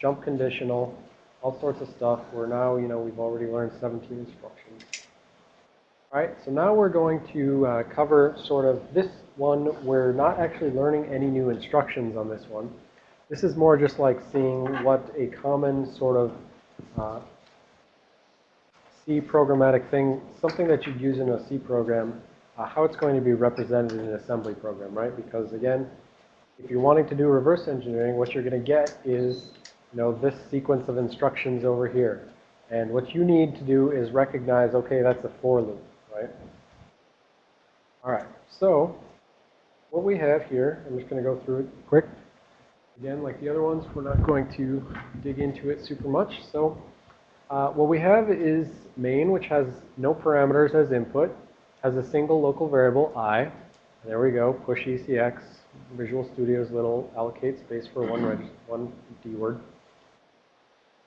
jump conditional, all sorts of stuff. We're now, you know, we've already learned 17 instructions. All right, so now we're going to uh, cover sort of this one. We're not actually learning any new instructions on this one. This is more just like seeing what a common sort of uh, C programmatic thing, something that you'd use in a C program, uh, how it's going to be represented in an assembly program, right? Because again, if you're wanting to do reverse engineering, what you're going to get is, you know, this sequence of instructions over here. And what you need to do is recognize, okay, that's a for loop right? All right, so what we have here, I'm just going to go through it quick. Again, like the other ones, we're not going to dig into it super much. So uh, what we have is main, which has no parameters as input, has a single local variable, i. There we go, push ECX, Visual Studio's little allocate space for one, one D word.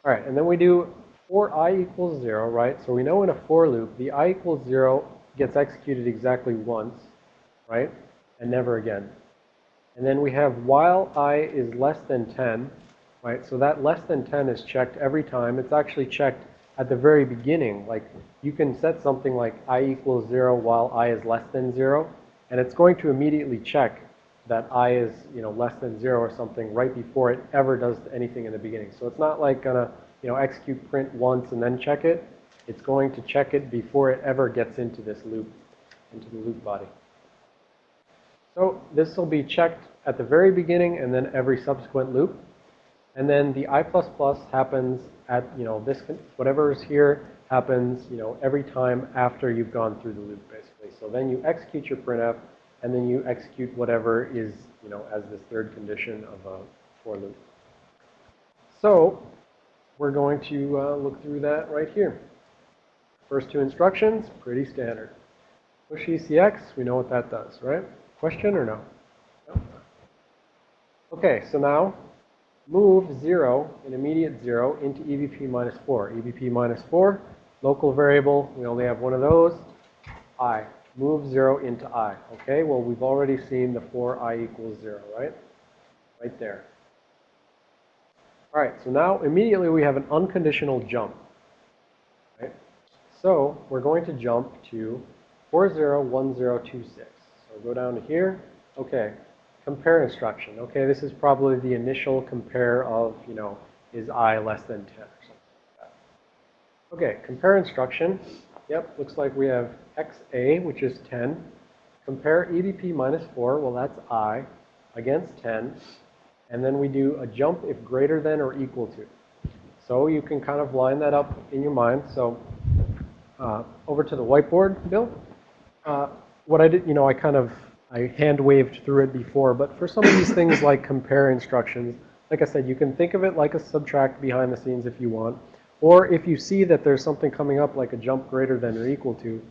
All right, and then we do for i equals 0, right? So we know in a for loop, the i equals 0 gets executed exactly once, right? And never again. And then we have while i is less than 10, right? So that less than 10 is checked every time. It's actually checked at the very beginning. Like you can set something like i equals 0 while i is less than 0, and it's going to immediately check that i is, you know, less than 0 or something right before it ever does anything in the beginning. So it's not like to you know, execute print once and then check it, it's going to check it before it ever gets into this loop, into the loop body. So this will be checked at the very beginning and then every subsequent loop. And then the I++ plus happens at, you know, this, whatever is here happens, you know, every time after you've gone through the loop, basically. So then you execute your printf, and then you execute whatever is, you know, as this third condition of a for loop. So we're going to uh, look through that right here. First two instructions, pretty standard. Push ECX, we know what that does, right? Question or no? no? Okay, so now move 0, an immediate 0, into EBP minus 4. EBP minus 4, local variable, we only have one of those, i. Move 0 into i. Okay, well, we've already seen the for i equals 0, right? Right there. All right, so now immediately we have an unconditional jump. Right? So we're going to jump to 401026. So go down to here. Okay, compare instruction. Okay, this is probably the initial compare of, you know, is i less than 10 or something like that. Okay, compare instruction. Yep, looks like we have xa, which is 10. Compare EBP minus 4, well that's i, against 10. And then we do a jump if greater than or equal to. So you can kind of line that up in your mind. So uh, over to the whiteboard, Bill. Uh, what I did, you know, I kind of, I hand waved through it before, but for some of these things like compare instructions, like I said, you can think of it like a subtract behind the scenes if you want. Or if you see that there's something coming up like a jump greater than or equal to,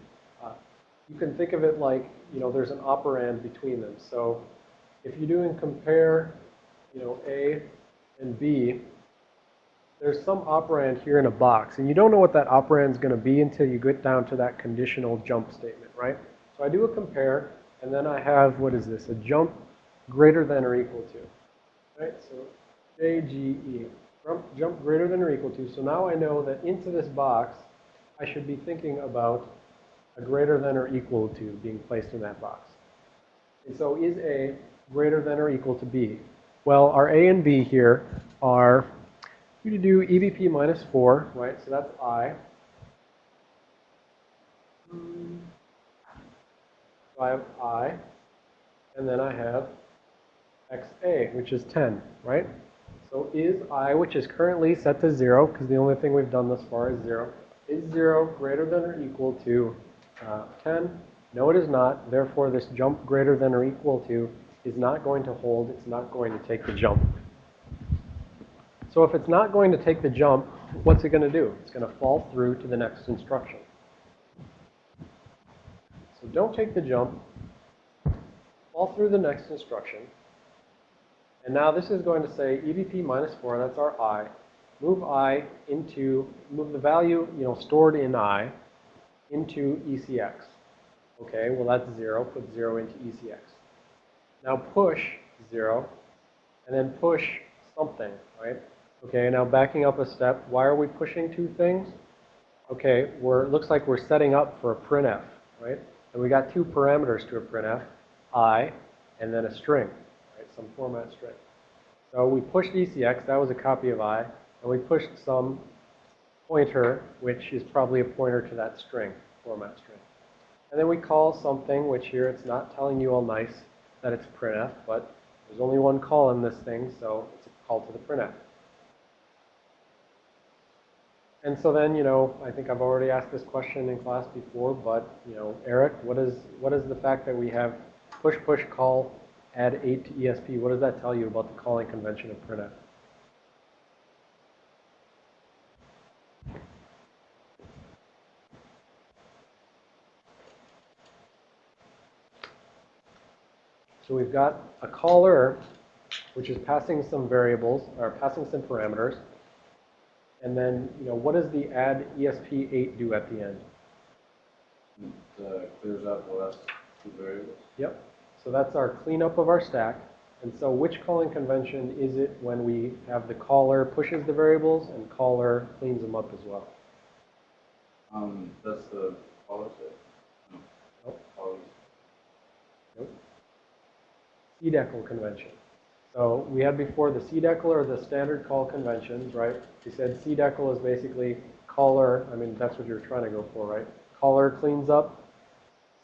uh, you can think of it like, you know, there's an operand between them. So if you're doing compare you know, A and B, there's some operand here in a box. And you don't know what that operand is going to be until you get down to that conditional jump statement, right? So I do a compare, and then I have, what is this, a jump greater than or equal to. Right? So J, G, E. Jump, jump greater than or equal to. So now I know that into this box, I should be thinking about a greater than or equal to being placed in that box. And so is A greater than or equal to B? Well, our A and B here are, we do EBP minus 4, right? So that's I. So I have I, and then I have XA, which is 10, right? So is I, which is currently set to 0, because the only thing we've done thus far is 0, is 0 greater than or equal to uh, 10? No, it is not. Therefore, this jump greater than or equal to is not going to hold. It's not going to take the jump. So if it's not going to take the jump, what's it going to do? It's going to fall through to the next instruction. So don't take the jump. Fall through the next instruction. And now this is going to say EBP minus 4, that's our i. Move i into, move the value, you know, stored in i into ECX. Okay, well that's 0. Put 0 into ECX. Now push 0, and then push something, right? Okay, now backing up a step, why are we pushing two things? Okay, we're, looks like we're setting up for a printf, right? And we got two parameters to a printf, i, and then a string? Some format string. So we pushed ECX, that was a copy of i, and we pushed some pointer, which is probably a pointer to that string, format string. And then we call something, which here it's not telling you all nice that it's printf, but there's only one call in this thing, so it's a call to the printf. And so then, you know, I think I've already asked this question in class before, but, you know, Eric, what is, what is the fact that we have push, push, call, add 8 to ESP? What does that tell you about the calling convention of printf? So we've got a caller, which is passing some variables, or passing some parameters. And then, you know, what does the add ESP8 do at the end? It uh, clears out the last two variables. Yep. So that's our cleanup of our stack. And so which calling convention is it when we have the caller pushes the variables and caller cleans them up as well? Um, that's the caller set. No, Nope. Nope. CDECL convention. So we had before the CDECL or the standard call conventions, right? We said CDECL is basically caller, I mean, that's what you're trying to go for, right? Caller cleans up,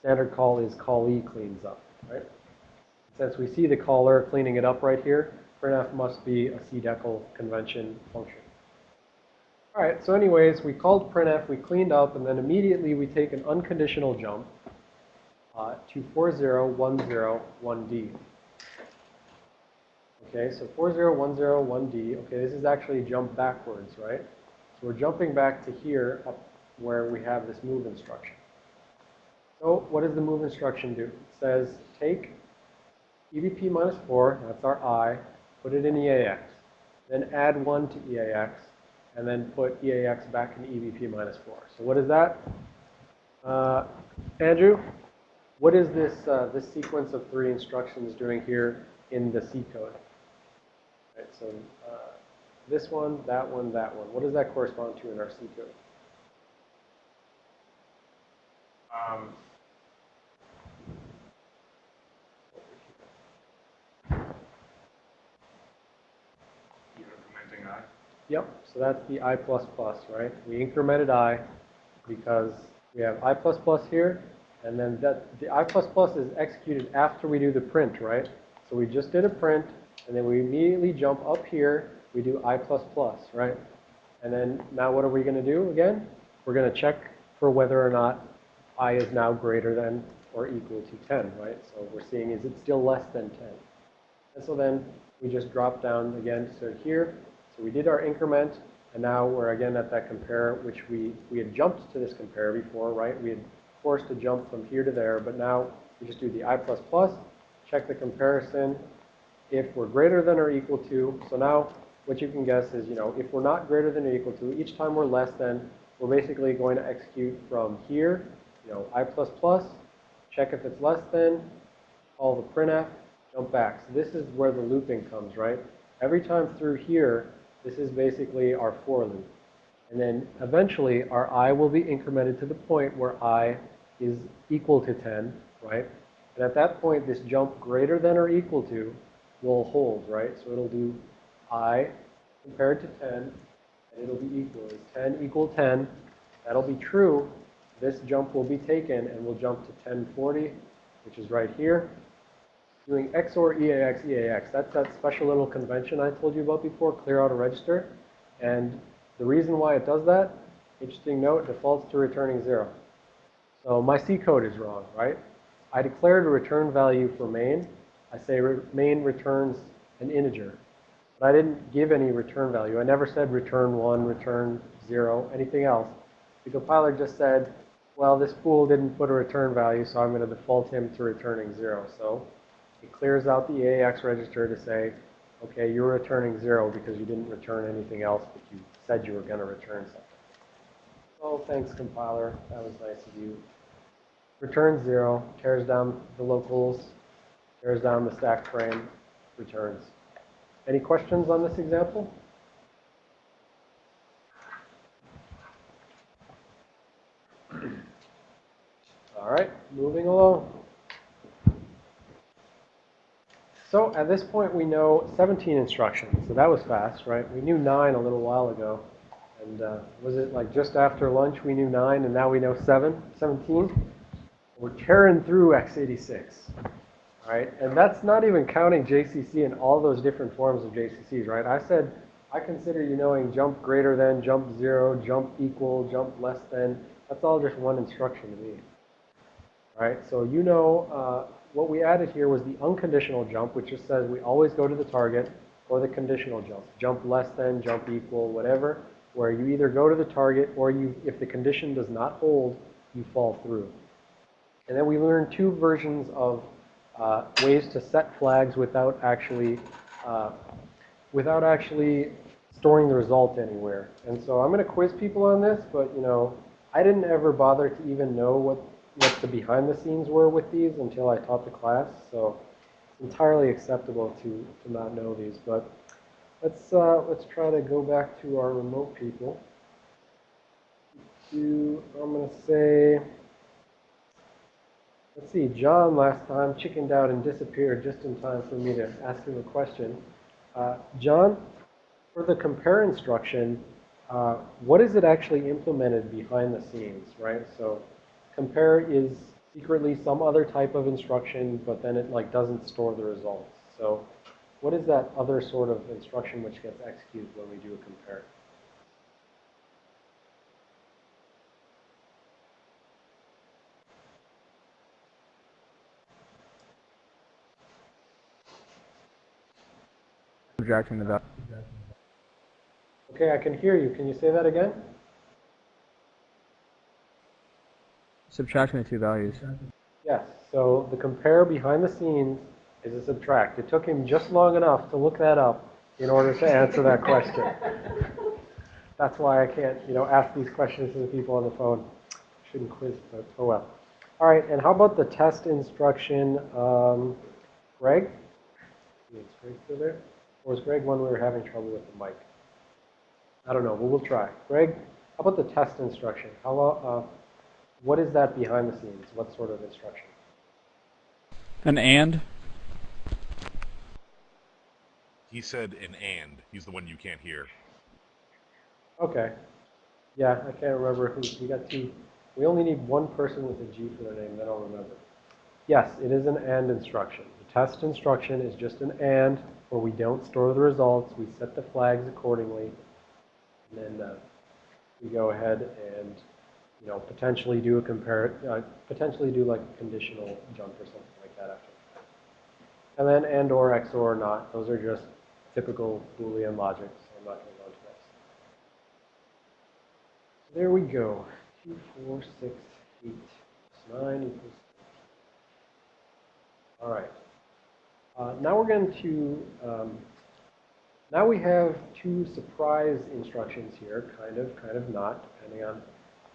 standard call is callee cleans up, right? Since we see the caller cleaning it up right here, printf must be a CDECL convention function. All right, so anyways, we called printf, we cleaned up, and then immediately we take an unconditional jump uh, to 40101D. Okay, so 40101D, okay, this is actually jump backwards, right? So we're jumping back to here up where we have this move instruction. So what does the move instruction do? Says take EBP minus 4, that's our I, put it in EAX. Then add 1 to EAX, and then put EAX back in EBP minus 4. So what is that? Uh, Andrew, what is this, uh, this sequence of three instructions doing here in the C code? Right, so uh, this one, that one, that one. What does that correspond to in our C code? Um, you're I. Yep, so that's the I++, plus right? We incremented I because we have I++ plus here, and then that the I++ plus is executed after we do the print, right? So we just did a print, and then we immediately jump up here, we do I++, plus, right? And then now what are we going to do again? We're going to check for whether or not I is now greater than or equal to 10, right? So we're seeing is it still less than 10? And so then we just drop down again to here. So we did our increment, and now we're again at that compare, which we, we had jumped to this compare before, right? We had forced a jump from here to there, but now we just do the I++, plus check the comparison. If we're greater than or equal to, so now what you can guess is, you know, if we're not greater than or equal to, each time we're less than, we're basically going to execute from here, you know, I++, plus, check if it's less than, call the printf, jump back. So this is where the looping comes, right? Every time through here, this is basically our for loop. And then eventually our i will be incremented to the point where i is equal to 10, right? And at that point, this jump greater than or equal to will hold, right? So it'll do i compared to 10, and it'll be equal. Is 10 equal 10? That'll be true. This jump will be taken, and we'll jump to 1040, which is right here. Doing XOR EAX, EAX. That's that special little convention I told you about before, clear out a register. And the reason why it does that, interesting note, defaults to returning 0. So my C code is wrong, right? I declared a return value for main. I say re main returns an integer. But I didn't give any return value. I never said return 1, return 0, anything else. The compiler just said, well, this fool didn't put a return value, so I'm going to default him to returning 0. So it clears out the ax register to say, okay, you're returning zero because you didn't return anything else, but you said you were going to return something. Oh, thanks, compiler. That was nice of you. Returns zero, tears down the locals, tears down the stack frame, returns. Any questions on this example? All right, moving along. So at this point, we know 17 instructions. So that was fast, right? We knew 9 a little while ago. And uh, was it like just after lunch we knew 9 and now we know 7, 17? We're tearing through x86. All right, and that's not even counting JCC and all those different forms of JCCs, right? I said I consider you knowing jump greater than, jump zero, jump equal, jump less than. That's all just one instruction to me. All right, so you know uh, what we added here was the unconditional jump, which just says we always go to the target, or the conditional jump. Jump less than, jump equal, whatever, where you either go to the target or you, if the condition does not hold, you fall through. And then we learned two versions of uh, ways to set flags without actually, uh, without actually storing the result anywhere. And so I'm going to quiz people on this, but you know, I didn't ever bother to even know what, what the behind the scenes were with these until I taught the class. So it's entirely acceptable to, to not know these. But let's, uh, let's try to go back to our remote people. Do, I'm going to say, Let's see, John last time chickened out and disappeared just in time for me to ask him a question. Uh, John, for the compare instruction, uh, what is it actually implemented behind the scenes, right? So compare is secretly some other type of instruction, but then it like doesn't store the results. So what is that other sort of instruction which gets executed when we do a compare? Subtracting the value. Okay, I can hear you. Can you say that again? Subtracting the two values. Yes, so the compare behind the scenes is a subtract. It took him just long enough to look that up in order to answer that question. That's why I can't, you know, ask these questions to the people on the phone. Shouldn't quiz, but oh well. All right, and how about the test instruction? Um, Greg? Is Greg still there? Or is Greg one we were having trouble with the mic? I don't know, but we'll try. Greg, how about the test instruction? How, uh, what is that behind the scenes? What sort of instruction? An and? He said an and. He's the one you can't hear. Okay. Yeah, I can't remember who. We got two. We only need one person with a G for their name, then I'll remember. Yes, it is an AND instruction. The test instruction is just an AND, where we don't store the results. We set the flags accordingly. And then uh, we go ahead and, you know, potentially do a compare, uh, potentially do like a conditional jump or something like that after. And then AND or XOR or not. Those are just typical Boolean logic, so I'm not going to go into that. There we go. 2, 4, 6, 8, 9 equals. All right. Uh, now we're going to, um, now we have two surprise instructions here, kind of, kind of not, depending on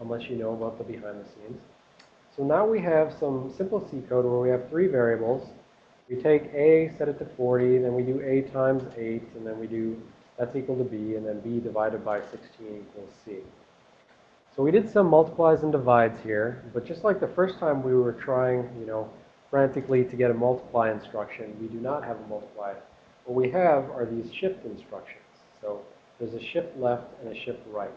much you know about the behind the scenes. So now we have some simple C code where we have three variables. We take A, set it to 40, then we do A times 8, and then we do that's equal to B, and then B divided by 16 equals C. So we did some multiplies and divides here, but just like the first time we were trying, you know, frantically to get a multiply instruction, we do not have a multiply. What we have are these shift instructions. So there's a shift left and a shift right.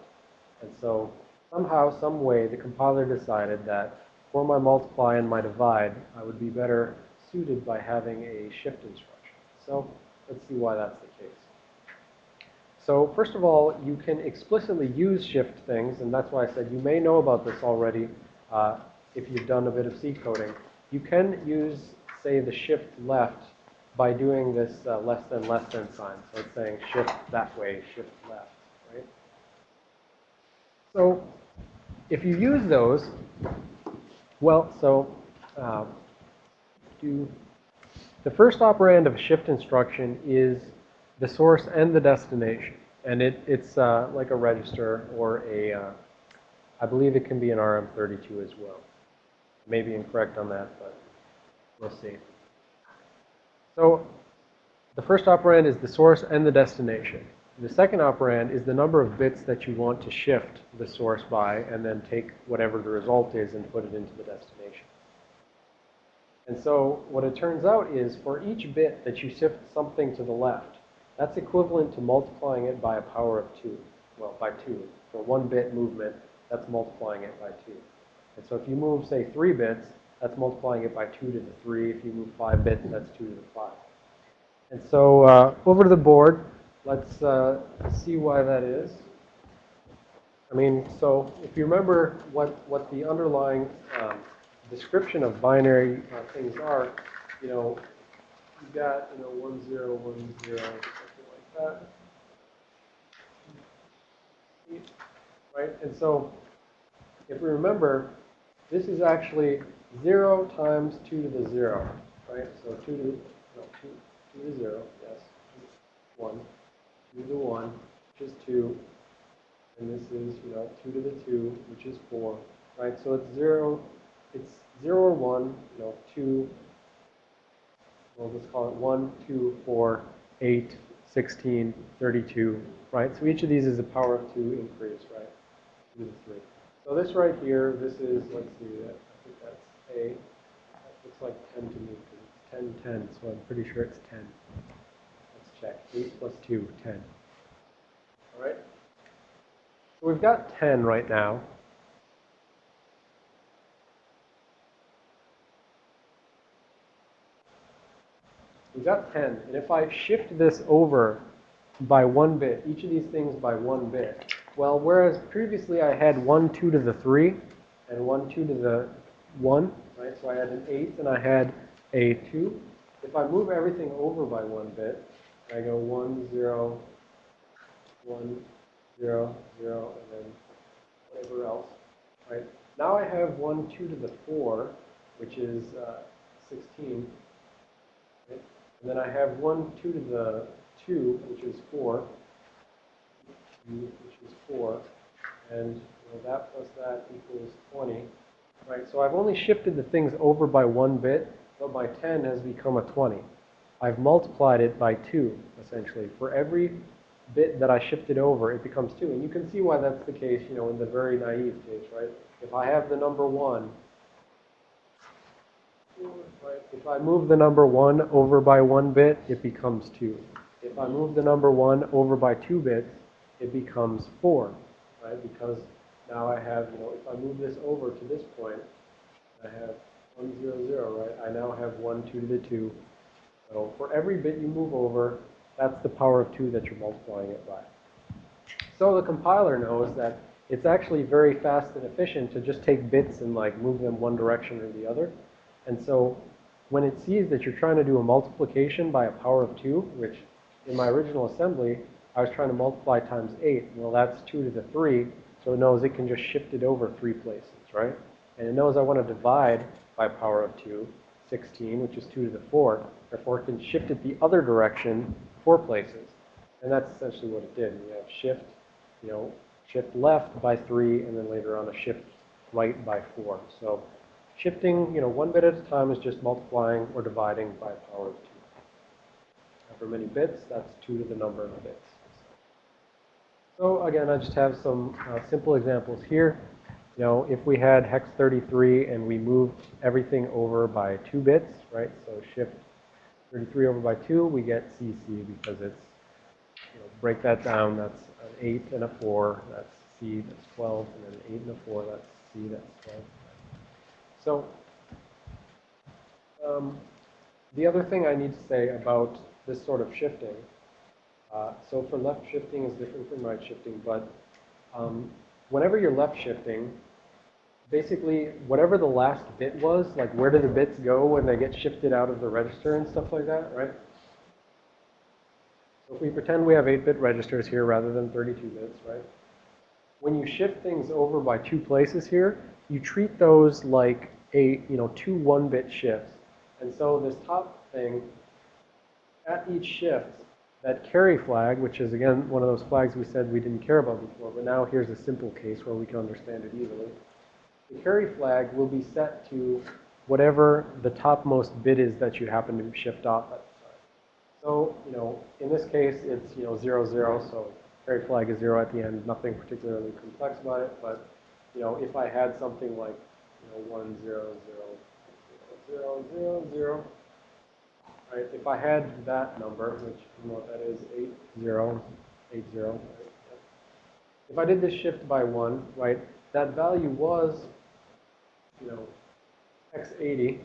And so somehow, some way, the compiler decided that for my multiply and my divide, I would be better suited by having a shift instruction. So let's see why that's the case. So first of all, you can explicitly use shift things, and that's why I said you may know about this already uh, if you've done a bit of C coding. You can use, say, the shift left by doing this uh, less than less than sign. So it's saying shift that way, shift left, right? So if you use those, well, so uh, do the first operand of a shift instruction is the source and the destination. And it, it's uh, like a register or a, uh, I believe it can be an RM32 as well. Maybe incorrect on that, but we'll see. So the first operand is the source and the destination. The second operand is the number of bits that you want to shift the source by and then take whatever the result is and put it into the destination. And so what it turns out is for each bit that you shift something to the left, that's equivalent to multiplying it by a power of 2. Well, by 2. For one bit movement, that's multiplying it by 2. And so if you move, say, 3 bits, that's multiplying it by 2 to the 3. If you move 5 bits, that's 2 to the 5. And so uh, over to the board, let's uh, see why that is. I mean, so if you remember what, what the underlying um, description of binary uh, things are, you know, you've got, you know, 1, 0, 1, 0, something like that. Right? And so if we remember, this is actually 0 times 2 to the 0, right? So 2 to, no, 2, 2 to 0, yes, 1, 2 to the 1, which is 2, and this is, you know, 2 to the 2, which is 4, right? So it's 0, it's 0 or 1, you know, 2, we'll just call it 1, 2, 4, 8, 16, 32, right? So each of these is a power of 2 increase, right? 2 to the 3. So this right here, this is, let's see, I think that's A. That looks like 10 to me because it's 10, 10, so I'm pretty sure it's 10. Check. 8 plus 2, 10. All right? So we've got 10 right now. We've got 10, and if I shift this over by one bit, each of these things by one bit, well, whereas previously I had 1, 2 to the 3, and 1, 2 to the 1, right? So I had an 8 and I had a 2. If I move everything over by one bit, I go 1, 0, 1, 0, 0, and then whatever else, right? Now I have 1, 2 to the 4, which is uh, 16. right? And then I have 1, 2 to the 2, which is 4, which is 4. And that plus that equals 20. Right, so I've only shifted the things over by one bit, but my 10 has become a 20. I've multiplied it by 2, essentially. For every bit that I shifted over, it becomes 2. And you can see why that's the case, you know, in the very naive case, right? If I have the number 1, right, if I move the number 1 over by 1 bit, it becomes 2. If I move the number 1 over by 2 bits, it becomes 4, right? Because now I have, you know, if I move this over to this point, I have 1, 0, 0, right? I now have 1, 2 to the 2. So for every bit you move over, that's the power of 2 that you're multiplying it by. So the compiler knows that it's actually very fast and efficient to just take bits and like move them one direction or the other. And so when it sees that you're trying to do a multiplication by a power of 2, which in my original assembly, I was trying to multiply times 8. Well, that's 2 to the 3, so it knows it can just shift it over three places, right? And it knows I want to divide by power of 2, 16, which is 2 to the 4. Therefore, it can shift it the other direction four places. And that's essentially what it did. We have shift, you know, shift left by 3, and then later on a shift right by 4. So shifting, you know, one bit at a time is just multiplying or dividing by a power of 2. However many bits, that's 2 to the number of bits. So again, I just have some uh, simple examples here. You know, if we had hex 33 and we moved everything over by 2 bits, right? So shift 33 over by 2, we get CC because it's, you know, break that down, that's an 8 and a 4, that's C, that's 12, and then 8 and a 4, that's C, that's 12. So, um, the other thing I need to say about this sort of shifting, uh, so for left shifting is different from right shifting, but um, whenever you're left shifting, basically whatever the last bit was, like where do the bits go when they get shifted out of the register and stuff like that, right? So if we pretend we have 8-bit registers here rather than 32 bits, right? When you shift things over by two places here, you treat those like a, you know, two 1-bit shifts. And so this top thing, at each shift, that carry flag, which is again one of those flags we said we didn't care about before, but now here's a simple case where we can understand it easily. The carry flag will be set to whatever the topmost bit is that you happen to shift off at the. So, you know, in this case, it's, you know, zero, zero, so carry flag is zero at the end, nothing particularly complex about it, but, you know, if I had something like, you know, one, zero, zero, zero, zero, zero, right, if I had that number, which, you know that is, eight, zero, eight, zero, right? Yep. If I did this shift by one, right, that value was, you know, x80,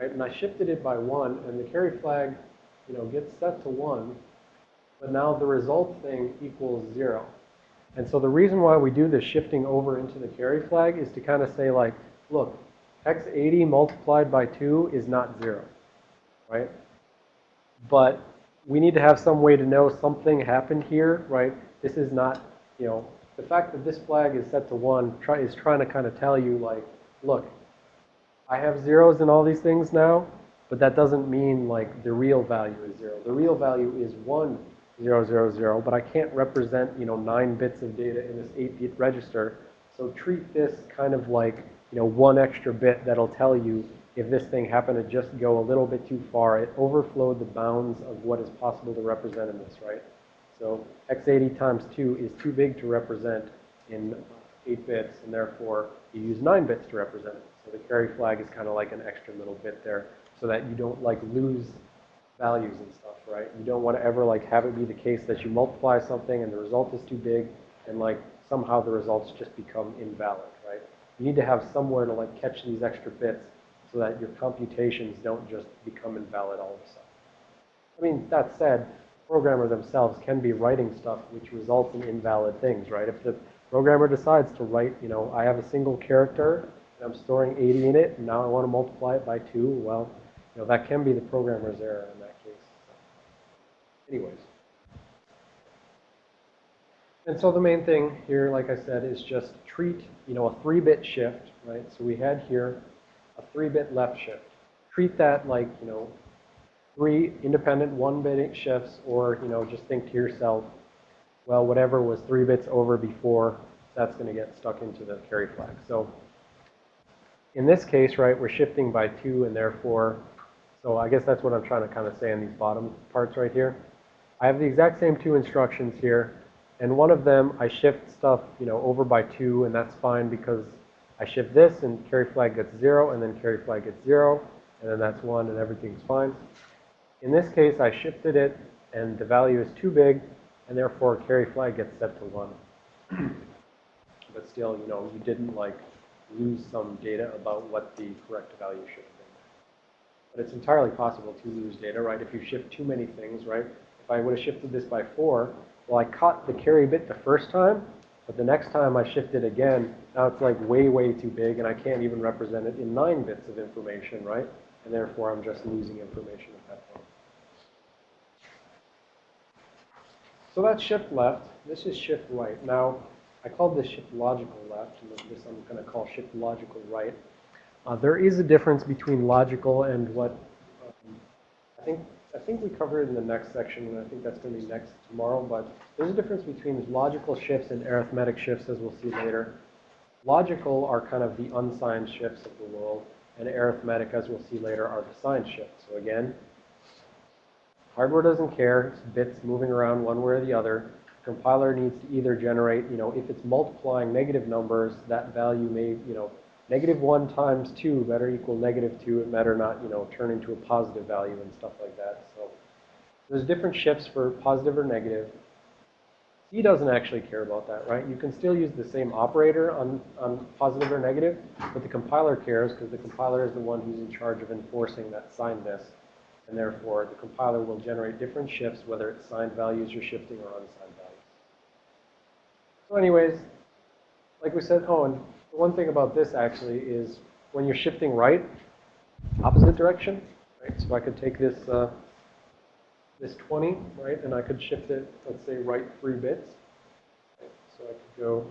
right, and I shifted it by one, and the carry flag, you know, gets set to one, but now the result thing equals zero. And so the reason why we do this shifting over into the carry flag is to kind of say like, look, x80 multiplied by 2 is not 0, right? But we need to have some way to know something happened here, right? This is not, you know, the fact that this flag is set to 1 try, is trying to kind of tell you like, look, I have zeros in all these things now, but that doesn't mean like the real value is 0. The real value is 1, 0, 0, 0, but I can't represent, you know, 9 bits of data in this 8-bit register. So treat this kind of like, you know, one extra bit that'll tell you if this thing happened to just go a little bit too far. It overflowed the bounds of what is possible to represent in this, right? So x80 times 2 is too big to represent in 8 bits, and therefore you use 9 bits to represent it. So the carry flag is kind of like an extra little bit there so that you don't like lose values and stuff, right? You don't want to ever like have it be the case that you multiply something and the result is too big and like somehow the results just become invalid, right? You need to have somewhere to like catch these extra bits so that your computations don't just become invalid all of a sudden. I mean, that said, programmers themselves can be writing stuff which results in invalid things, right? If the programmer decides to write, you know, I have a single character and I'm storing 80 in it, and now I want to multiply it by 2, well, you know, that can be the programmer's error in that case. Anyways. And so the main thing here, like I said, is just treat, you know, a 3-bit shift, right? So we had here a 3-bit left shift. Treat that like, you know, three independent 1-bit shifts, or, you know, just think to yourself, well, whatever was 3 bits over before, that's going to get stuck into the carry flag. So in this case, right, we're shifting by 2, and therefore, so I guess that's what I'm trying to kind of say in these bottom parts right here. I have the exact same two instructions here. And one of them, I shift stuff, you know, over by 2, and that's fine because I shift this, and carry flag gets 0, and then carry flag gets 0, and then that's 1, and everything's fine. In this case, I shifted it, and the value is too big, and therefore carry flag gets set to 1. but still, you know, you didn't, like, lose some data about what the correct value should have been. But it's entirely possible to lose data, right? If you shift too many things, right? If I would have shifted this by 4, well, I caught the carry bit the first time, but the next time I shift it again, now it's like way, way too big, and I can't even represent it in 9 bits of information, right? And therefore, I'm just losing information at that point. So that's shift left. This is shift right. Now, I called this shift logical left, and this I'm going to call shift logical right. Uh, there is a difference between logical and what um, I think I think we cover it in the next section, and I think that's going to be next tomorrow. But there's a difference between logical shifts and arithmetic shifts, as we'll see later. Logical are kind of the unsigned shifts of the world, and arithmetic, as we'll see later, are the signed shifts. So again, hardware doesn't care. It's bits moving around one way or the other compiler needs to either generate, you know, if it's multiplying negative numbers, that value may, you know, negative 1 times 2 better equal negative 2. It better not, you know, turn into a positive value and stuff like that. So there's different shifts for positive or negative. C doesn't actually care about that, right? You can still use the same operator on, on positive or negative, but the compiler cares because the compiler is the one who's in charge of enforcing that sign signedness. And therefore, the compiler will generate different shifts, whether it's signed values you're shifting or unsigned values. So anyways, like we said, oh, and the one thing about this actually is when you're shifting right, opposite direction, right? So I could take this, uh, this 20, right, and I could shift it, let's say, right three bits. Right? So I could go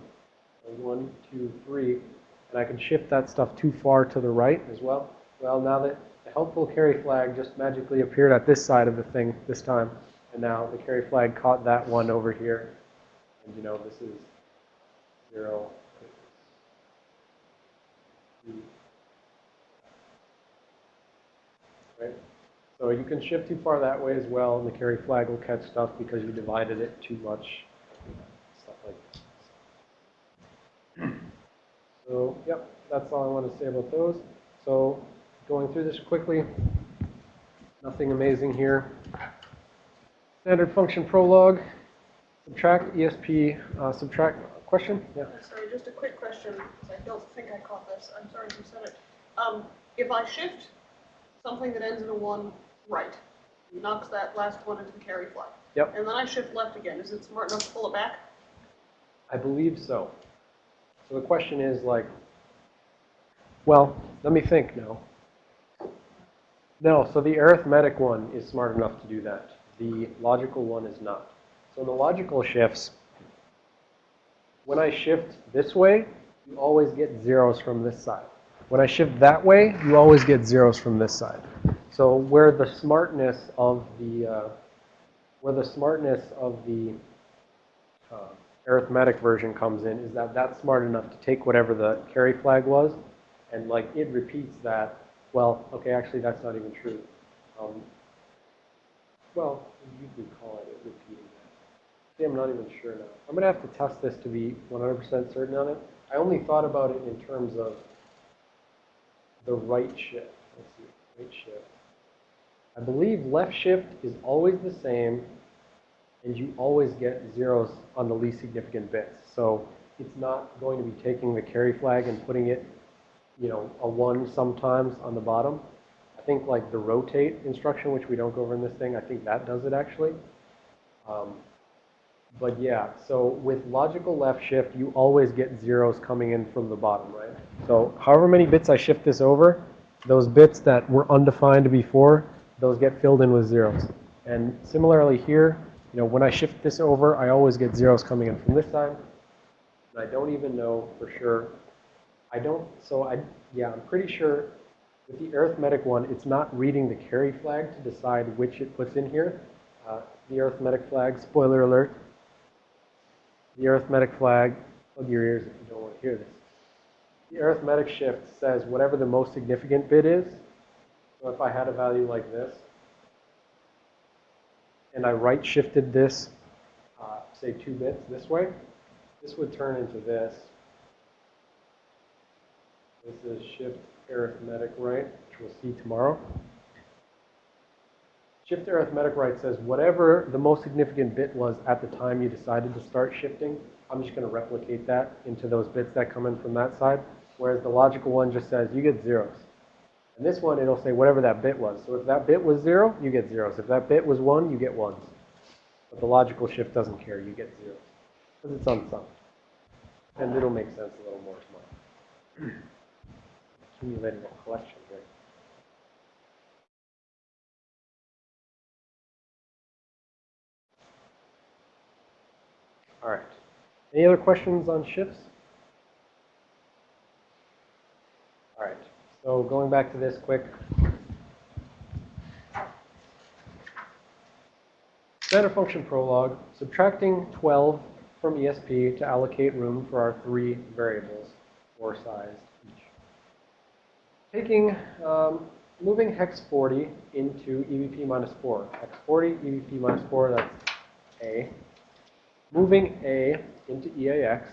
one, two, three, and I can shift that stuff too far to the right as well. Well, now that helpful carry flag just magically appeared at this side of the thing this time, and now the carry flag caught that one over here. And you know, this is 0, right? So you can shift too far that way as well, and the carry flag will catch stuff because you divided it too much. Stuff like that. So, yep, that's all I want to say about those. So, going through this quickly, nothing amazing here. Standard function prologue, subtract ESP, uh, subtract, question? Yeah. Sorry, just a quick question, because I don't think I caught this. I'm sorry if you said it. Um, if I shift something that ends in a one right, knocks that last one into the carry flag. Yep. And then I shift left again, is it smart enough to pull it back? I believe so. So the question is like, well, let me think now. No, so the arithmetic one is smart enough to do that. The logical one is not. So the logical shifts, when I shift this way, you always get zeros from this side. When I shift that way, you always get zeros from this side. So where the smartness of the, uh, where the smartness of the uh, arithmetic version comes in is that that's smart enough to take whatever the carry flag was and like it repeats that. Well, okay, actually that's not even true. Um, well, you could call it repeating that. See, I'm not even sure now. I'm going to have to test this to be 100% certain on it. I only thought about it in terms of the right shift. Let's see, right shift. I believe left shift is always the same and you always get zeros on the least significant bits. So it's not going to be taking the carry flag and putting it, you know, a 1 sometimes on the bottom. I think like the rotate instruction, which we don't go over in this thing, I think that does it actually. Um, but yeah, so with logical left shift, you always get zeros coming in from the bottom, right? So however many bits I shift this over, those bits that were undefined before, those get filled in with zeros. And similarly here, you know, when I shift this over, I always get zeros coming in from this side. And I don't even know for sure. I don't, so I, yeah, I'm pretty sure with the arithmetic one, it's not reading the carry flag to decide which it puts in here. Uh, the arithmetic flag, spoiler alert, the arithmetic flag, plug your ears if you don't want to hear this. The arithmetic shift says whatever the most significant bit is. So if I had a value like this, and I right shifted this, uh, say two bits this way, this would turn into this. This is shift arithmetic right, which we'll see tomorrow. Shift arithmetic right says whatever the most significant bit was at the time you decided to start shifting, I'm just going to replicate that into those bits that come in from that side. Whereas the logical one just says you get zeros. And this one, it'll say whatever that bit was. So if that bit was zero, you get zeros. If that bit was one, you get ones. But the logical shift doesn't care. You get zeros. Because it's unsummed. And it'll make sense a little more tomorrow. Accumulating a collection, here. All right. Any other questions on shifts? All right. So going back to this quick. Standard function prologue, subtracting 12 from ESP to allocate room for our three variables, four size. Taking, um, moving hex 40 into EBP minus 4. Hex 40, EBP minus 4, that's A. Moving A into EAX,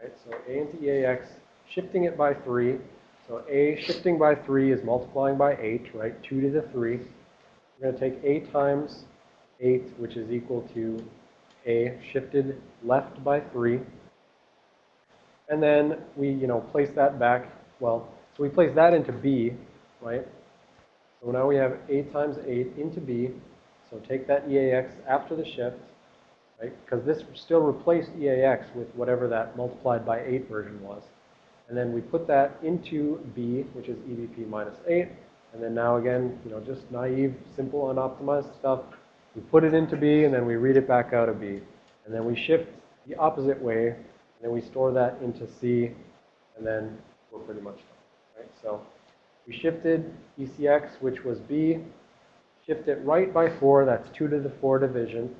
right? So A into EAX, shifting it by 3. So A shifting by 3 is multiplying by 8, right? 2 to the 3. We're going to take A times 8, which is equal to A shifted left by 3. And then we, you know, place that back. Well, so we place that into B, right? So now we have A times 8 into B. So take that EAX after the shift, right? Because this still replaced EAX with whatever that multiplied by 8 version was. And then we put that into B, which is EBP minus 8. And then now again, you know, just naive, simple, unoptimized stuff. We put it into B, and then we read it back out of B. And then we shift the opposite way, and then we store that into C, and then we're pretty much done, right? So we shifted ECX, which was B, shift it right by 4, that's 2 to the 4 division.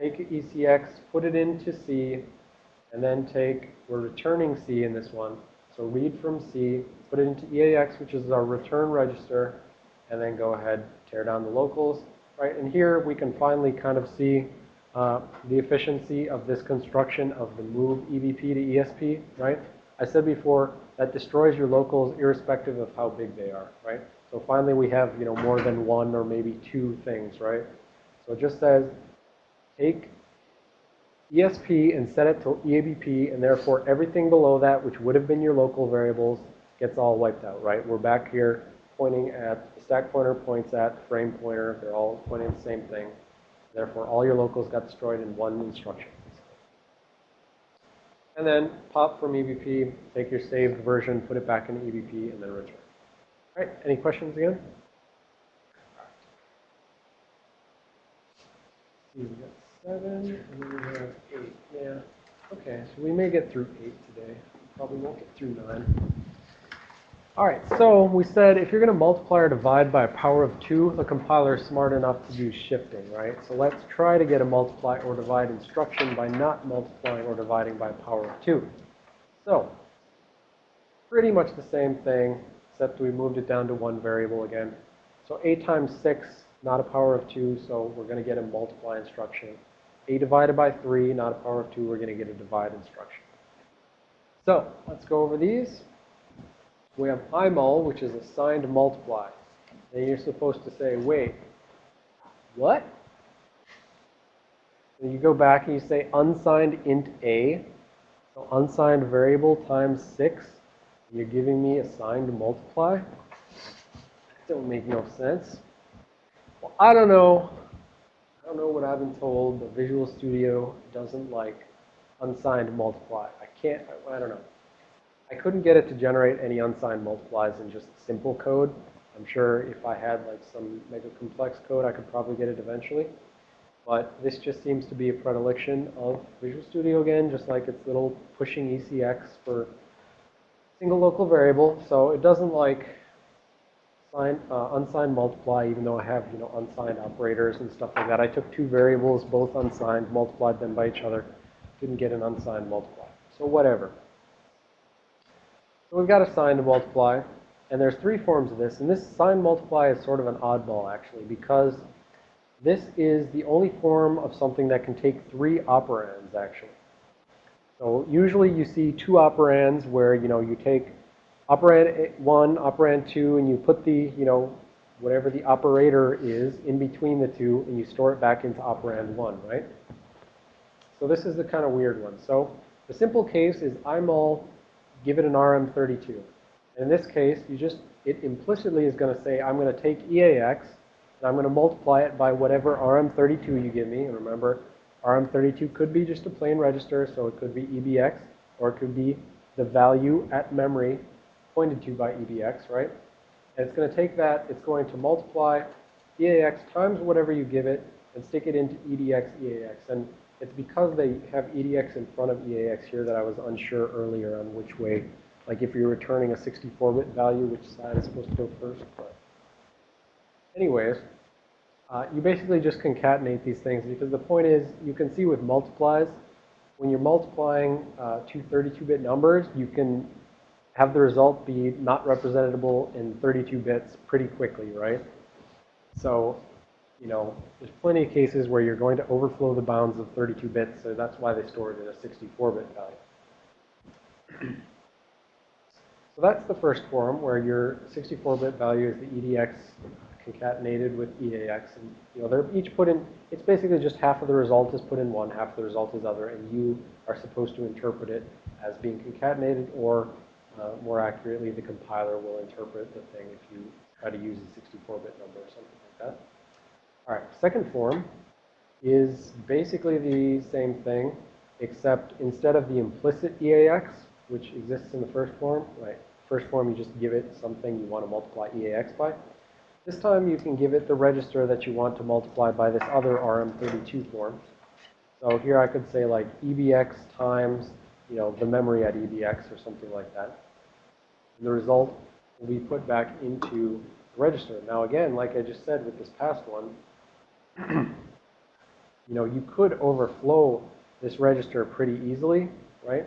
Take ECX, put it into C, and then take, we're returning C in this one, so read from C, put it into EAX, which is our return register, and then go ahead, tear down the locals, right? And here we can finally kind of see uh, the efficiency of this construction of the move EBP to ESP, right? I said before, that destroys your locals irrespective of how big they are, right? So finally we have, you know, more than one or maybe two things, right? So it just says, take ESP and set it to EBP, and therefore everything below that, which would have been your local variables, gets all wiped out, right? We're back here pointing at, the stack pointer points at frame pointer, they're all pointing at the same thing. Therefore, all your locals got destroyed in one instruction. And then pop from EBP, take your saved version, put it back in EBP, and then return. All right, any questions again? See, we got seven, and then we have eight, yeah. Okay, so we may get through eight today. Probably won't get through nine. All right, so we said if you're going to multiply or divide by a power of 2, the compiler is smart enough to do shifting, right? So let's try to get a multiply or divide instruction by not multiplying or dividing by a power of 2. So, pretty much the same thing, except we moved it down to one variable again. So a times 6, not a power of 2, so we're going to get a multiply instruction. a divided by 3, not a power of 2, we're going to get a divide instruction. So, let's go over these we have imul, which is a signed multiply. And you're supposed to say, wait, what? You go back and you say unsigned int a. So unsigned variable times 6. You're giving me a signed multiply? That don't make no sense. Well, I don't know. I don't know what I've been told. The Visual Studio doesn't like unsigned multiply. I can't, I, I don't know. I couldn't get it to generate any unsigned multiplies in just simple code. I'm sure if I had like some mega complex code, I could probably get it eventually. But this just seems to be a predilection of Visual Studio again, just like its little pushing ECX for single local variable. So it doesn't like sign, uh, unsigned multiply, even though I have, you know, unsigned operators and stuff like that. I took two variables, both unsigned, multiplied them by each other. Didn't get an unsigned multiply. So whatever. So we've got a sign to multiply, and there's three forms of this. And this sign multiply is sort of an oddball, actually, because this is the only form of something that can take three operands, actually. So usually you see two operands where, you know, you take operand 1, operand 2, and you put the, you know, whatever the operator is in between the two, and you store it back into operand 1, right? So this is the kind of weird one. So the simple case is imul give it an RM32. In this case, you just, it implicitly is going to say, I'm going to take EAX, and I'm going to multiply it by whatever RM32 you give me. And remember, RM32 could be just a plain register, so it could be EBX, or it could be the value at memory pointed to by EBX, right? And it's going to take that, it's going to multiply EAX times whatever you give it, and stick it into EDX EAX. And it's because they have EDX in front of EAX here that I was unsure earlier on which way, like if you're returning a 64-bit value, which side is supposed to go first. But anyways, uh, you basically just concatenate these things because the point is you can see with multiplies, when you're multiplying uh, two 32-bit numbers, you can have the result be not representable in 32 bits pretty quickly, right? So you know, there's plenty of cases where you're going to overflow the bounds of 32 bits, so that's why they store it in a 64-bit value. so that's the first form where your 64-bit value is the EDX concatenated with EAX, and you know they're each put in. It's basically just half of the result is put in one, half of the result is other, and you are supposed to interpret it as being concatenated, or uh, more accurately, the compiler will interpret the thing if you try to use a 64-bit number or something like that. All right, second form is basically the same thing, except instead of the implicit EAX, which exists in the first form, right? First form, you just give it something you want to multiply EAX by. This time, you can give it the register that you want to multiply by this other RM32 form. So here I could say like EBX times, you know, the memory at EBX or something like that. And the result will be put back into the register. Now again, like I just said with this past one, you know, you could overflow this register pretty easily, right?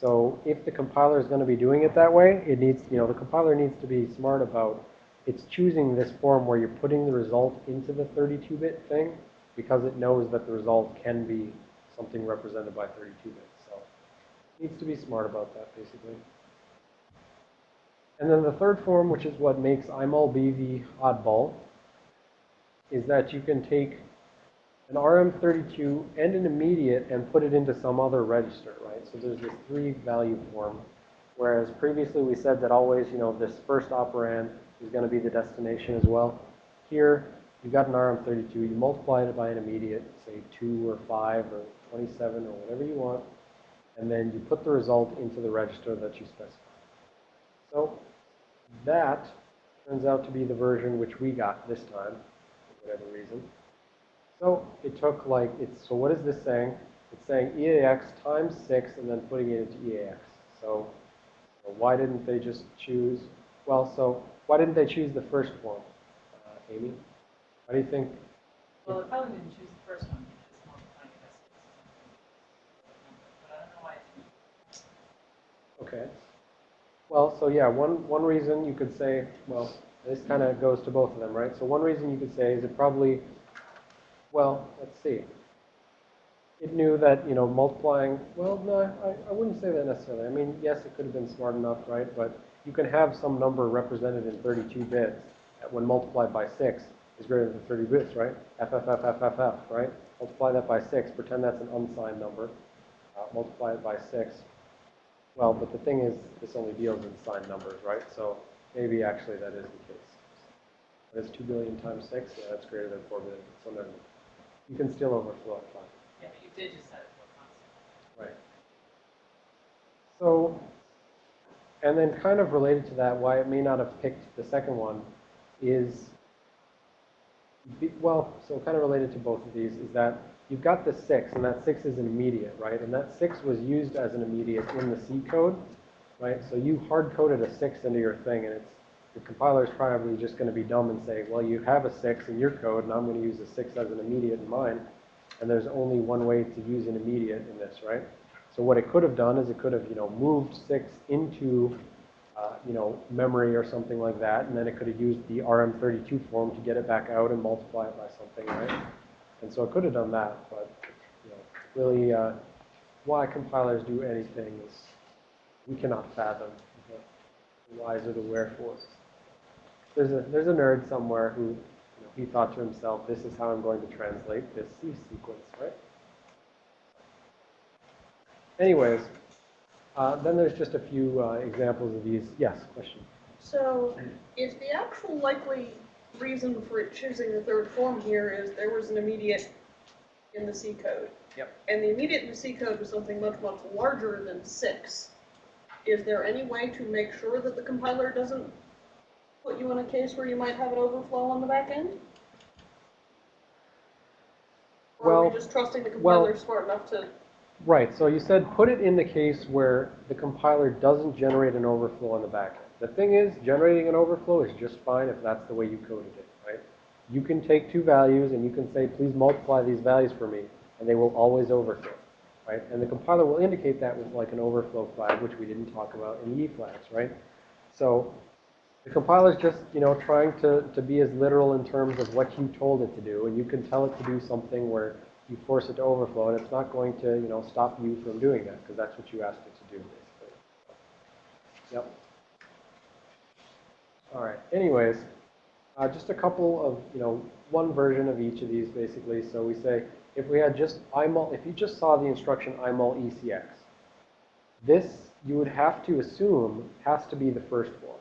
So if the compiler is going to be doing it that way, it needs, you know, the compiler needs to be smart about it's choosing this form where you're putting the result into the 32-bit thing because it knows that the result can be something represented by 32 bits. So it needs to be smart about that, basically. And then the third form, which is what makes imul be the oddball, is that you can take an RM32 and an immediate and put it into some other register, right? So there's this three value form, whereas previously we said that always, you know, this first operand is going to be the destination as well. Here, you've got an RM32, you multiply it by an immediate, say 2 or 5 or 27 or whatever you want, and then you put the result into the register that you specify. So that turns out to be the version which we got this time, whatever reason. So it took like, it's, so what is this saying? It's saying EAX times 6 and then putting it into EAX. So, so why didn't they just choose, well, so why didn't they choose the first form, uh, Amy? Why do you think, Well, it probably didn't choose the first one because multiplying it by six is not. But I don't know why it didn't. okay. Well, so yeah, one, one reason you could say, well, this kind of goes to both of them, right? So one reason you could say is it probably, well, let's see. It knew that, you know, multiplying, well, no, I, I wouldn't say that necessarily. I mean, yes, it could have been smart enough, right? But you can have some number represented in 32 bits that when multiplied by 6 is greater than 30 bits, right? FFFFFF, right? Multiply that by 6, pretend that's an unsigned number. Uh, multiply it by 6. Well, but the thing is, this only deals in signed numbers, right? So maybe actually that is the case. But it's 2 billion times 6? Yeah, that's greater than 4 billion. So then you can still overflow it fine. Yeah, but you did just set it to a constant. Right. So, and then kind of related to that, why it may not have picked the second one is, well, so kind of related to both of these is that you've got the six, and that six is an immediate, right? And that six was used as an immediate in the C code, right? So you hard-coded a six into your thing, and it's, the compiler is probably just going to be dumb and say, well, you have a six in your code, and I'm going to use a six as an immediate in mine. And there's only one way to use an immediate in this, right? So what it could have done is it could have, you know, moved six into, uh, you know, memory or something like that, and then it could have used the RM32 form to get it back out and multiply it by something, right? And so it could have done that, but, you know, really, uh, why compilers do anything is we cannot fathom the whys or the wherefores. There's a there's a nerd somewhere who you know, he thought to himself, this is how I'm going to translate this C sequence, right? Anyways, uh, then there's just a few uh, examples of these. Yes, question. So, if the actual likely reason for it choosing the third form here is there was an immediate in the C code. Yep. And the immediate in the C code was something much, much larger than six. Is there any way to make sure that the compiler doesn't put you in a case where you might have an overflow on the back end? Or are we just trusting the well- compiler smart enough to, Right, so you said put it in the case where the compiler doesn't generate an overflow on the back end. The thing is, generating an overflow is just fine if that's the way you coded it, right? You can take two values and you can say, please multiply these values for me, and they will always overflow, right? And the compiler will indicate that with like an overflow flag, which we didn't talk about in the E flags, right? So the compiler is just, you know, trying to, to be as literal in terms of what you told it to do, and you can tell it to do something where you force it to overflow, and it's not going to, you know, stop you from doing that, because that's what you asked it to do, basically. Yep. All right, anyways, uh, just a couple of, you know, one version of each of these, basically. So we say, if we had just imul, if you just saw the instruction imul ECX, this, you would have to assume, has to be the first form,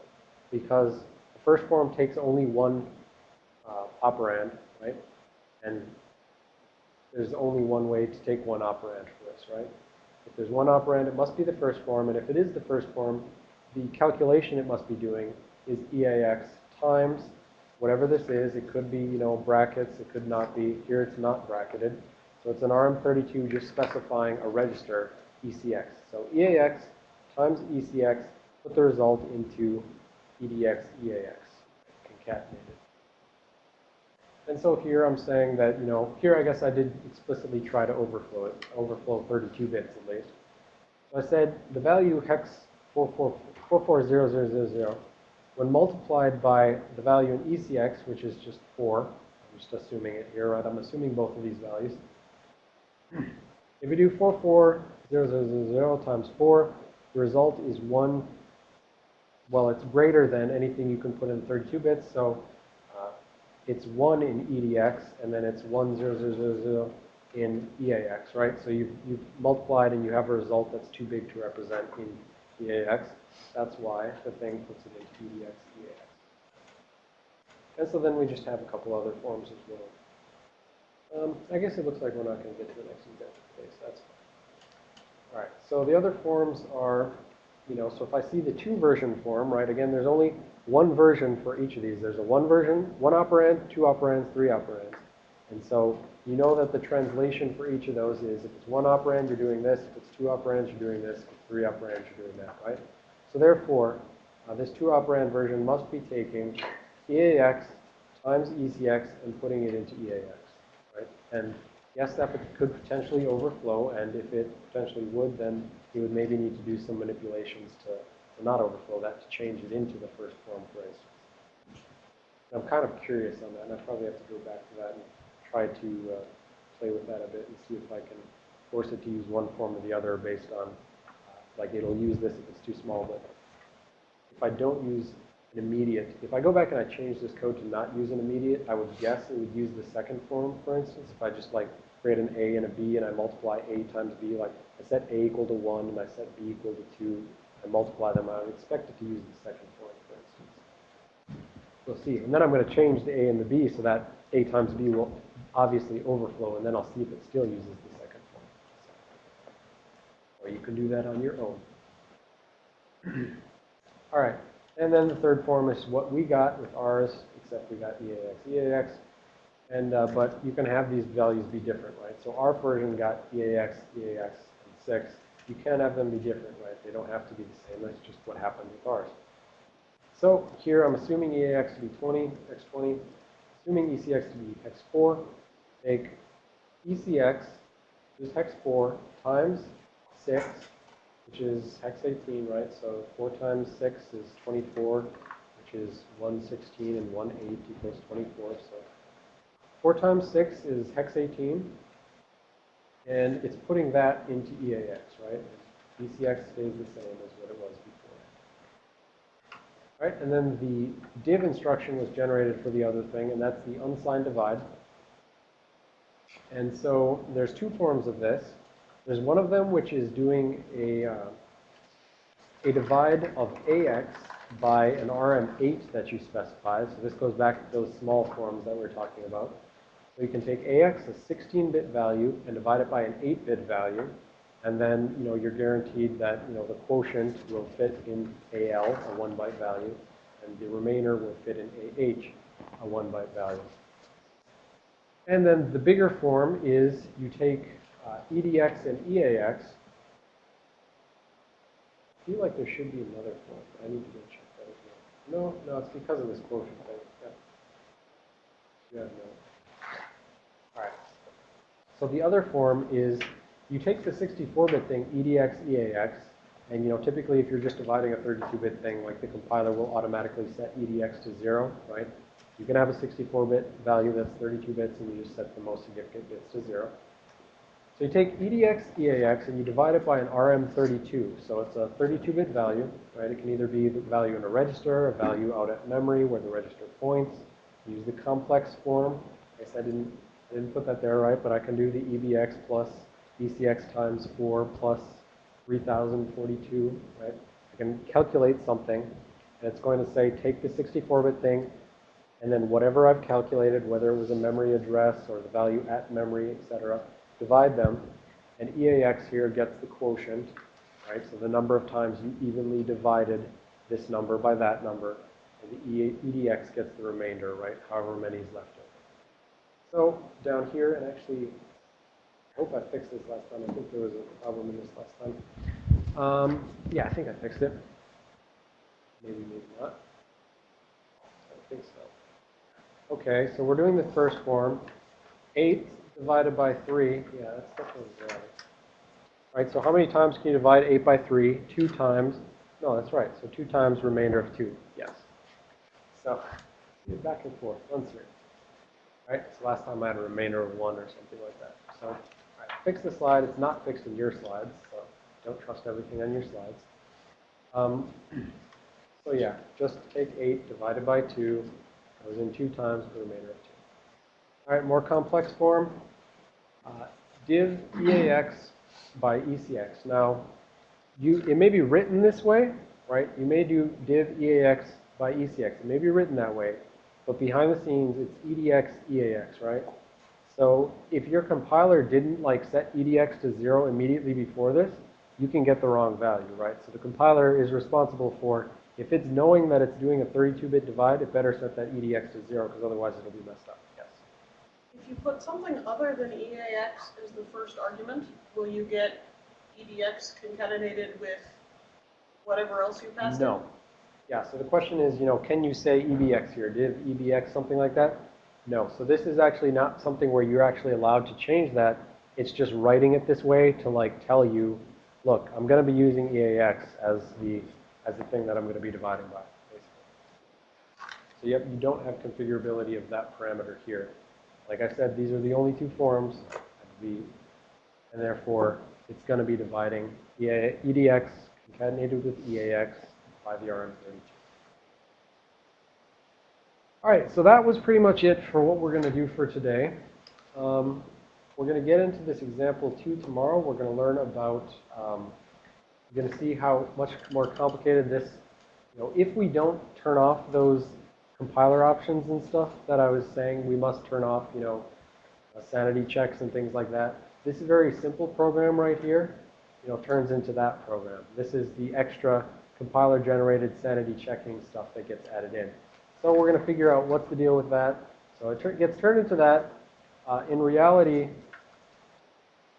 because the first form takes only one uh, operand, right? And there's only one way to take one operand for this, right? If there's one operand, it must be the first form, and if it is the first form, the calculation it must be doing is EAX times whatever this is. It could be, you know, brackets, it could not be. Here it's not bracketed. So it's an RM32 just specifying a register, ECX. So EAX times ECX, put the result into EDX EAX, concatenated. And so here I'm saying that, you know, here I guess I did explicitly try to overflow it, overflow 32 bits at least. So I said the value hex 44 44000 when multiplied by the value in ECX, which is just 4, I'm just assuming it here, right? I'm assuming both of these values. If we do 4, 4, 0, 0, 0, 0 times 4, the result is 1, well, it's greater than anything you can put in 32 bits, so uh, it's 1 in EDX, and then it's 1, 0, 0, 0, 0 in EAX, right? So you've, you've multiplied and you have a result that's too big to represent in EAX. That's why the thing puts it in EDX, EAX. And so then we just have a couple other forms as well. Um, I guess it looks like we're not going to get to the next example so that's fine. All right, so the other forms are, you know, so if I see the two version form, right, again, there's only one version for each of these. There's a one version, one operand, two operands, three operands. And so you know that the translation for each of those is if it's one operand, you're doing this. If it's two operands, you're doing this. If it's three operands, you're doing that, right? So therefore, uh, this two operand version must be taking EAX times ECX and putting it into EAX, right? And yes, that could potentially overflow, and if it potentially would, then you would maybe need to do some manipulations to, to not overflow that, to change it into the first form, for instance. I'm kind of curious on that, and I probably have to go back to that and try to uh, play with that a bit and see if I can force it to use one form or the other based on, like it'll use this if it's too small, but if I don't use an immediate, if I go back and I change this code to not use an immediate, I would guess it would use the second form, for instance. If I just like create an A and a B and I multiply A times B, like I set A equal to 1 and I set B equal to 2, I multiply them, I would expect it to use the second form, for instance. We'll see. And then I'm going to change the A and the B so that A times B will obviously overflow, and then I'll see if it still uses the second Or you can do that on your own. All right. And then the third form is what we got with ours, except we got EAX, EAX. And, uh, but you can have these values be different, right? So our version got EAX, EAX, and 6. You can have them be different, right? They don't have to be the same. That's just what happened with ours. So here I'm assuming EAX to be 20, X20, assuming ECX to be X4, take ECX, is hex 4, times 6, which is hex 18, right? So 4 times 6 is 24, which is 116 and 1 8 equals 24. So 4 times 6 is hex 18, and it's putting that into EAX, right? ECX stays the same as what it was before. Right, and then the div instruction was generated for the other thing, and that's the unsigned divide. And so there's two forms of this. There's one of them which is doing a, uh, a divide of AX by an RM8 that you specify. So this goes back to those small forms that we are talking about. So you can take AX, a 16-bit value, and divide it by an 8-bit value. And then, you know, you're guaranteed that, you know, the quotient will fit in AL, a 1-byte value, and the remainder will fit in AH, a 1-byte value. And then the bigger form is you take uh, EDX and EAX. I feel like there should be another form, I need to go check that as well. No, no, it's because of this quotient thing. Yeah. Yeah, no. All right. So the other form is you take the 64-bit thing, EDX, EAX, and you know typically if you're just dividing a 32-bit thing, like the compiler will automatically set EDX to zero, right? You can have a 64-bit value that's 32 bits, and you just set the most significant bits to zero. So you take EDX, EAX, and you divide it by an RM32. So it's a 32-bit value, right? It can either be the value in a register, a value out at memory where the register points. Use the complex form. I guess I didn't, I didn't put that there, right? But I can do the EBX plus ECX times 4 plus 3042, right? I can calculate something, and it's going to say take the 64-bit thing, and then whatever I've calculated, whether it was a memory address or the value at memory, etc., divide them, and EAX here gets the quotient, right? So the number of times you evenly divided this number by that number, and the EDX gets the remainder, right? However many is left over. So down here, and actually, I hope I fixed this last time. I think there was a problem in this last time. Um, yeah, I think I fixed it. Maybe, maybe not. I think so. Okay, so we're doing the first form. 8 divided by 3. Yeah, that's definitely right. All right, so how many times can you divide 8 by 3? 2 times. No, that's right. So 2 times remainder of 2. Yes. So, back and forth, uncertain. All right, so last time I had a remainder of one or something like that. So, right, fix the slide. It's not fixed in your slides, so don't trust everything on your slides. Um, so yeah, just take 8 divided by 2, goes in 2 times the remainder of 2. All right, more complex form. Uh, div EAX by ECX. Now, you it may be written this way, right? You may do div EAX by ECX. It may be written that way, but behind the scenes, it's EDX EAX, right? So if your compiler didn't like set EDX to zero immediately before this, you can get the wrong value, right? So the compiler is responsible for, if it's knowing that it's doing a 32-bit divide, it better set that EDX to zero, because otherwise it'll be messed up. If you put something other than EAX as the first argument, will you get EDX concatenated with whatever else you passed in? No. Yeah, so the question is, you know, can you say EBX here, div EBX, something like that? No. So this is actually not something where you're actually allowed to change that. It's just writing it this way to like tell you, look, I'm going to be using EAX as the as the thing that I'm going to be dividing by, basically. So yep, you don't have configurability of that parameter here. Like I said, these are the only two forms the, and therefore it's going to be dividing EA, EDX concatenated with EAX by the RM32. All right, so that was pretty much it for what we're going to do for today. Um, we're going to get into this example two tomorrow. We're going to learn about, um, we're going to see how much more complicated this, you know, if we don't turn off those compiler options and stuff that I was saying, we must turn off, you know, uh, sanity checks and things like that. This very simple program right here, you know, turns into that program. This is the extra compiler generated sanity checking stuff that gets added in. So we're going to figure out what's the deal with that. So it gets turned into that. Uh, in reality,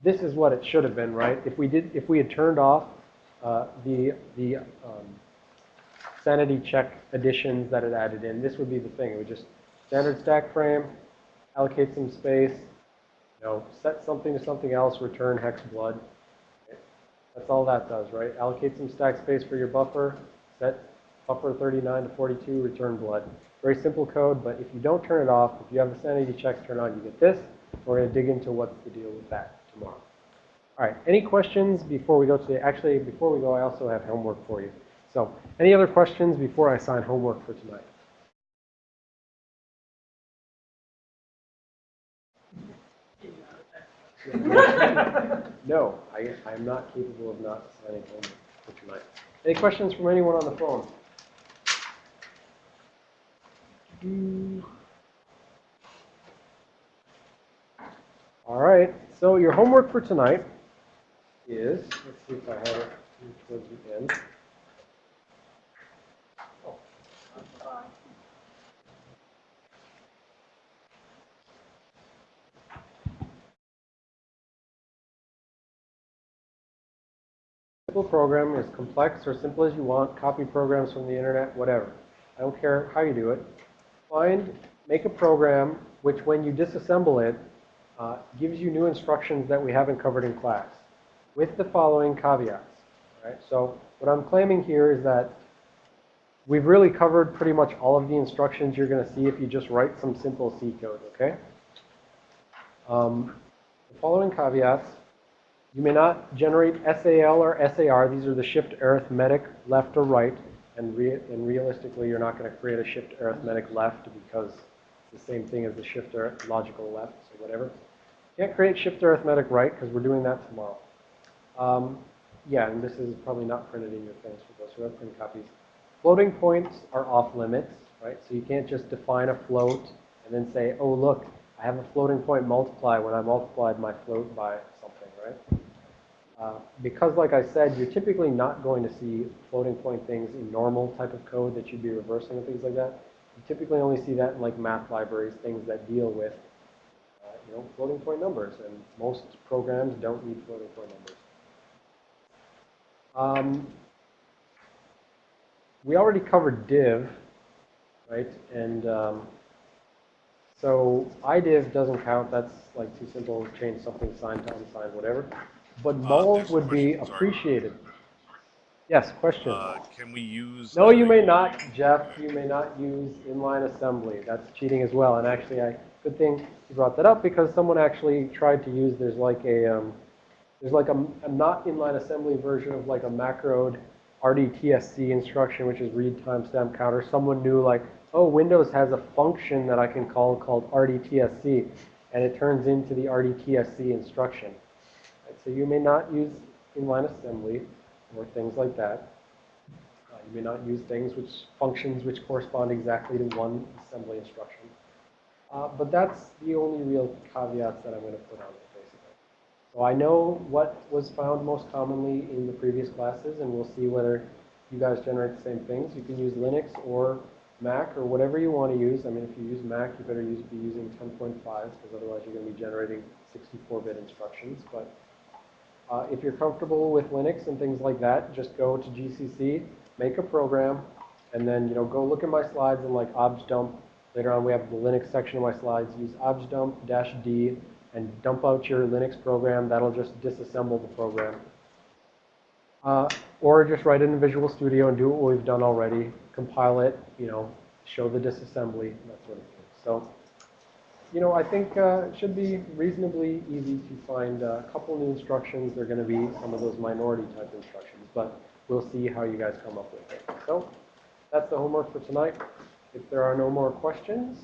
this is what it should have been, right? If we did, if we had turned off uh, the the um, sanity check additions that it added in, this would be the thing. It would just standard stack frame, allocate some space, you know, set something to something else, return hex blood. That's all that does, right? Allocate some stack space for your buffer, set buffer 39 to 42, return blood. Very simple code, but if you don't turn it off, if you have the sanity checks turned on, you get this. We're going to dig into what's the deal with that tomorrow. All right, any questions before we go to the, actually, before we go, I also have homework for you. So, any other questions before I assign homework for tonight? No, I, I'm not capable of not assigning homework for tonight. Any questions from anyone on the phone? All right, so your homework for tonight is, let's see if I have it towards the end. Simple program is complex or simple as you want. Copy programs from the internet, whatever. I don't care how you do it. Find, make a program which, when you disassemble it, uh, gives you new instructions that we haven't covered in class, with the following caveats. Right? So what I'm claiming here is that we've really covered pretty much all of the instructions you're going to see if you just write some simple C code. Okay. Um, the following caveats. You may not generate SAL or SAR. These are the shift arithmetic left or right. And, re and realistically, you're not going to create a shift arithmetic left because it's the same thing as the shift logical left, so whatever. Can't create shift arithmetic right because we're doing that tomorrow. Um, yeah, and this is probably not printed in your things for those who have print copies. Floating points are off limits, right? So you can't just define a float and then say, oh, look, I have a floating point multiply when I multiplied my float by? Uh, because, like I said, you're typically not going to see floating point things in normal type of code that you'd be reversing and things like that. You typically only see that in like math libraries, things that deal with, uh, you know, floating point numbers. And most programs don't need floating point numbers. Um, we already covered div, right? And um, so idiv doesn't count. That's like too simple. Change something signed to unsigned, whatever. But Uh, there's a would be question, sorry. appreciated. Yes, question. Uh, can we use? No, uh, you may not, Jeff. You may not use inline assembly. That's cheating as well. And actually, I, good thing you brought that up because someone actually tried to use, there's like a, um, there's like a, a not inline assembly version of like a macroed RDTSC instruction, which is read timestamp counter. Someone knew like, oh, Windows has a function that I can call called RDTSC, and it turns into the RDTSC instruction. So you may not use inline assembly or things like that. Uh, You may not use things which, functions which correspond exactly to one assembly instruction. Uh, But that's the only real caveats that I'm going to put on it, basically. So I know what was found most commonly in the previous classes, and we'll see whether you guys generate the same things. You can use Linux or Mac or whatever you want to use. I mean, if you use Mac, you better use, be using 10.5, because otherwise you're going to be generating 64-bit instructions. But uh, if you're comfortable with Linux and things like that, just go to GCC, make a program, and then, you know, go look at my slides and like objdump. Later on, we have the Linux section of my slides. Use objdump dash D and dump out your Linux program. That'll just disassemble the program. Uh, or just write it in Visual Studio and do what we've done already. Compile it, you know, show the disassembly, that sort of thing. So, you know, I think uh, it should be reasonably easy to find uh, a couple new instructions. They're going to be some of those minority type instructions, but we'll see how you guys come up with it. So that's the homework for tonight. If there are no more questions,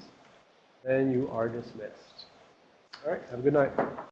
then you are dismissed. All right, have a good night.